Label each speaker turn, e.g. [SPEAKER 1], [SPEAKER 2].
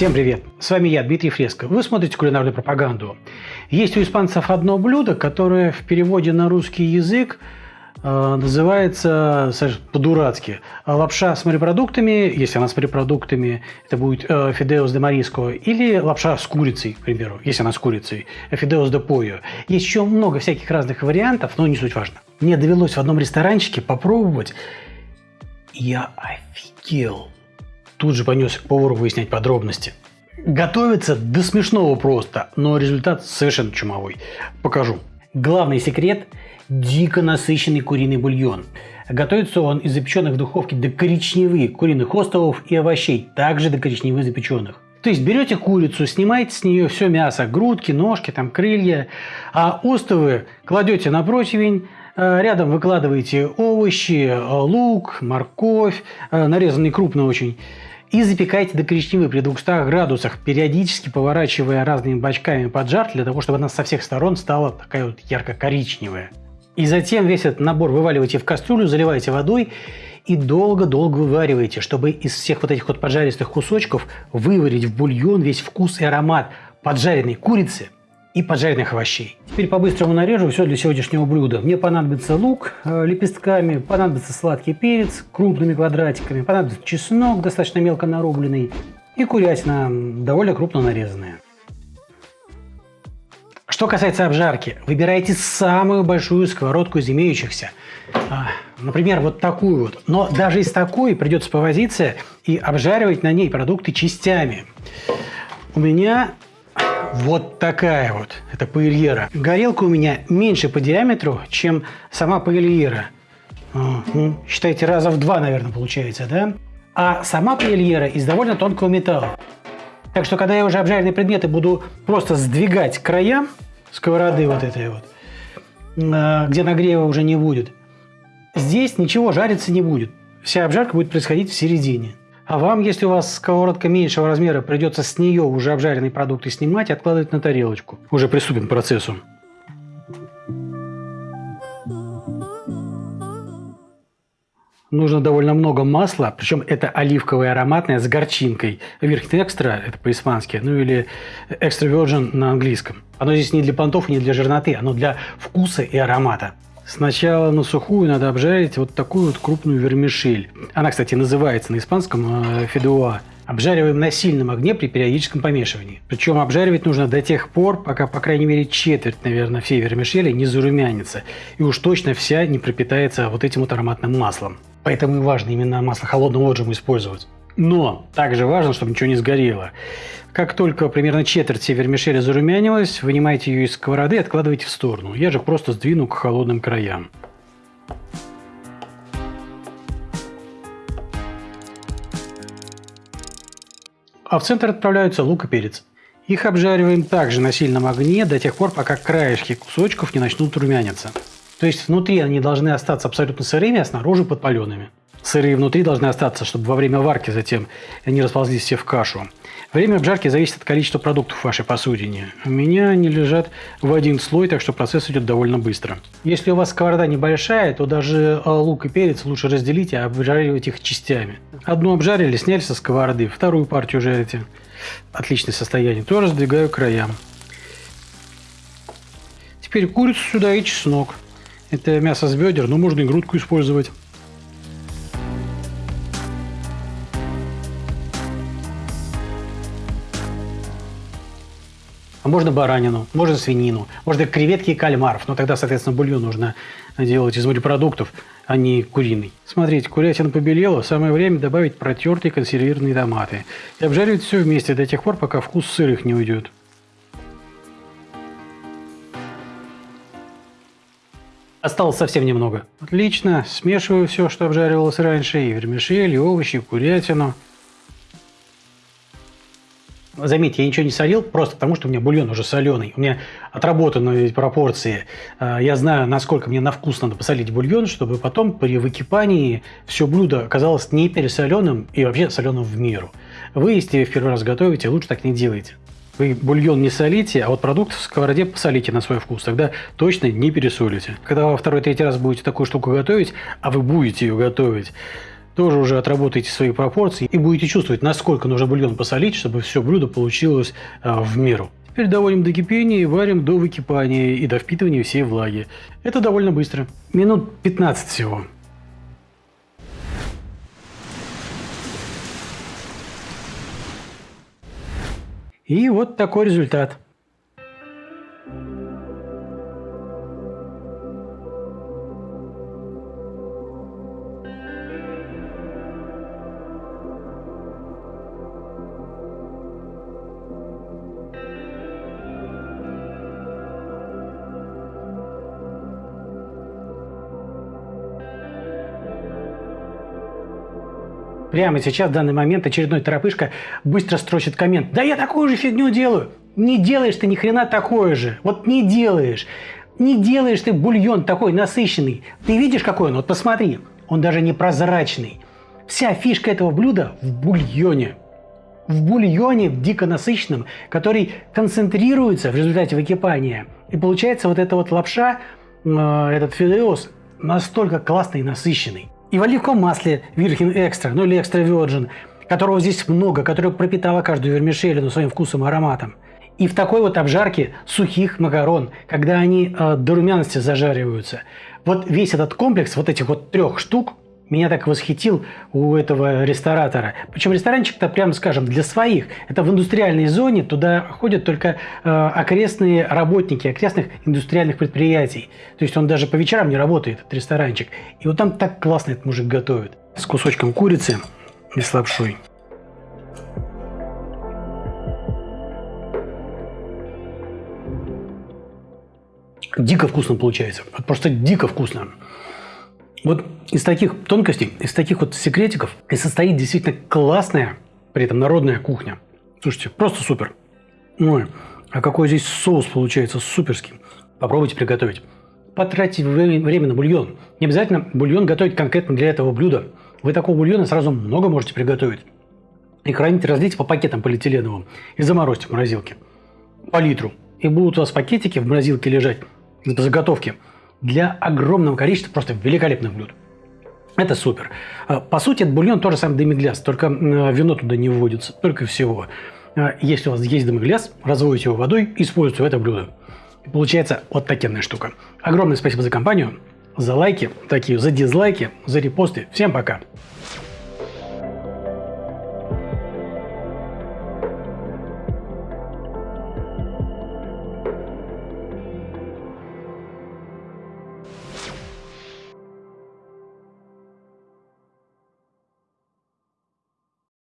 [SPEAKER 1] Всем привет! С вами я, Дмитрий Фреско. Вы смотрите кулинарную пропаганду. Есть у испанцев одно блюдо, которое в переводе на русский язык э, называется по-дурацки лапша с морепродуктами, если она с морепродуктами, это будет э, фидеос де мариско, или лапша с курицей, к примеру, если она с курицей, фидеос де пойо. Есть еще много всяких разных вариантов, но не суть важно. Мне довелось в одном ресторанчике попробовать, я офигел тут же понес к повару выяснять подробности. Готовится до смешного просто, но результат совершенно чумовой. Покажу. Главный секрет – дико насыщенный куриный бульон. Готовится он из запеченных в духовке до коричневых куриных островов и овощей, также до коричневых запеченных. То есть берете курицу, снимаете с нее все мясо, грудки, ножки, там крылья, а остовы кладете на противень, рядом выкладываете овощи, э, лук, морковь, э, нарезанный крупно очень, и запекайте до коричневой при 200 градусах, периодически поворачивая разными бачками под жар, для того, чтобы она со всех сторон стала такая вот ярко-коричневая. И затем весь этот набор вываливаете в кастрюлю, заливаете водой и долго-долго вывариваете, чтобы из всех вот этих вот поджаристых кусочков выварить в бульон весь вкус и аромат поджаренной курицы – и поджаренных овощей. Теперь по-быстрому нарежу все для сегодняшнего блюда. Мне понадобится лук э, лепестками, понадобится сладкий перец крупными квадратиками, понадобится чеснок достаточно мелко нарубленный и курятина довольно крупно нарезанная. Что касается обжарки, выбирайте самую большую сковородку из имеющихся. А, например, вот такую вот. Но даже из такой придется повозиться и обжаривать на ней продукты частями. У меня вот такая вот, это паэльера. Горелка у меня меньше по диаметру, чем сама паэльера. Ну, считайте, раза в два, наверное, получается, да? А сама паэльера из довольно тонкого металла. Так что, когда я уже обжаренные предметы буду просто сдвигать края сковороды вот этой вот, а, где нагрева уже не будет, здесь ничего жариться не будет. Вся обжарка будет происходить в середине. А вам, если у вас сковородка меньшего размера, придется с нее уже обжаренные продукты снимать и откладывать на тарелочку. Уже приступим к процессу. Нужно довольно много масла, причем это оливковое ароматное с горчинкой. Верхний экстра, это по-испански, ну или экстра virgin на английском. Оно здесь не для понтов и не для жирноты, оно для вкуса и аромата. Сначала на сухую надо обжарить вот такую вот крупную вермишель. Она, кстати, называется на испанском э, федуа. Обжариваем на сильном огне при периодическом помешивании. Причем обжаривать нужно до тех пор, пока, по крайней мере, четверть, наверное, всей вермишели не зарумянится. И уж точно вся не пропитается вот этим вот ароматным маслом. Поэтому и важно именно масло холодного отжима использовать. Но также важно, чтобы ничего не сгорело. Как только примерно четверть всей вермишели зарумянилась, вынимайте ее из сковороды и откладывайте в сторону. Я же просто сдвину к холодным краям. А в центр отправляются лук и перец. Их обжариваем также на сильном огне до тех пор, пока краешки кусочков не начнут румяниться. То есть внутри они должны остаться абсолютно сырыми, а снаружи подпаленными. Сырые внутри должны остаться, чтобы во время варки затем они расползлись все в кашу. Время обжарки зависит от количества продуктов в вашей посудине. У меня они лежат в один слой, так что процесс идет довольно быстро. Если у вас сковорода небольшая, то даже а, лук и перец лучше разделить и обжаривать их частями. Одну обжарили, сняли со сковороды, вторую партию жарите. Отличное состояние. Тоже сдвигаю к краям. Теперь курицу сюда и чеснок. Это мясо с бедер, но можно и грудку использовать. Можно баранину, можно свинину, можно креветки и кальмаров. Но тогда, соответственно, бульон нужно делать из морепродуктов, а не куриный. Смотрите, курятина побелела, самое время добавить протертые консервированные томаты. И обжаривать все вместе до тех пор, пока вкус сырых не уйдет. Осталось совсем немного. Отлично. Смешиваю все, что обжаривалось раньше. И вермишель, и овощи, и курятину. Заметьте, я ничего не солил, просто потому что у меня бульон уже соленый. У меня отработаны пропорции. А, я знаю, насколько мне на вкус надо посолить бульон, чтобы потом при выкипании все блюдо оказалось не пересоленым и вообще соленым в меру. Вы, если в первый раз готовите, лучше так не делайте. Вы бульон не солите, а вот продукт в сковороде посолите на свой вкус. Тогда точно не пересолите. Когда во второй-третий раз будете такую штуку готовить, а вы будете ее готовить, тоже уже отработаете свои пропорции и будете чувствовать, насколько нужно бульон посолить, чтобы все блюдо получилось а, в меру. Теперь доводим до кипения и варим до выкипания и до впитывания всей влаги. Это довольно быстро. Минут 15 всего. И вот такой результат. Прямо сейчас, в данный момент, очередной торопышка быстро строчит коммент. Да я такую же фигню делаю. Не делаешь ты ни хрена такое же. Вот не делаешь. Не делаешь ты бульон такой насыщенный. Ты видишь, какой он? Вот посмотри. Он даже не прозрачный. Вся фишка этого блюда в бульоне. В бульоне дико насыщенном, который концентрируется в результате выкипания. И получается вот эта вот лапша, э, этот фидеос, настолько классный и насыщенный и в оливковом масле Virgin Extra, ну или Extra Virgin, которого здесь много, которое пропитало каждую вермишелину своим вкусом и ароматом. И в такой вот обжарке сухих макарон, когда они э, до румяности зажариваются. Вот весь этот комплекс вот этих вот трех штук меня так восхитил у этого ресторатора. Причем ресторанчик-то, прямо скажем, для своих. Это в индустриальной зоне, туда ходят только э, окрестные работники окрестных индустриальных предприятий. То есть он даже по вечерам не работает, этот ресторанчик. И вот там так классно этот мужик готовит. С кусочком курицы и с лапшой. Дико вкусно получается. Просто дико вкусно. Вот из таких тонкостей, из таких вот секретиков и состоит действительно классная, при этом народная кухня. Слушайте, просто супер. Ой, а какой здесь соус получается суперский. Попробуйте приготовить. Потратьте время на бульон. Не обязательно бульон готовить конкретно для этого блюда. Вы такого бульона сразу много можете приготовить. И храните, разлейте по пакетам полиэтиленовым и заморозьте в морозилке. По литру. И будут у вас пакетики в морозилке лежать по заготовке для огромного количества просто великолепных блюд. Это супер. А, по сути, это бульон тоже самый демигляс, только вино туда не вводится, только всего. А, если у вас есть демигляс, разводите его водой, используйте это блюдо. И получается вот такая штука. Огромное спасибо за компанию, за лайки, такие, за дизлайки, за репосты. Всем пока!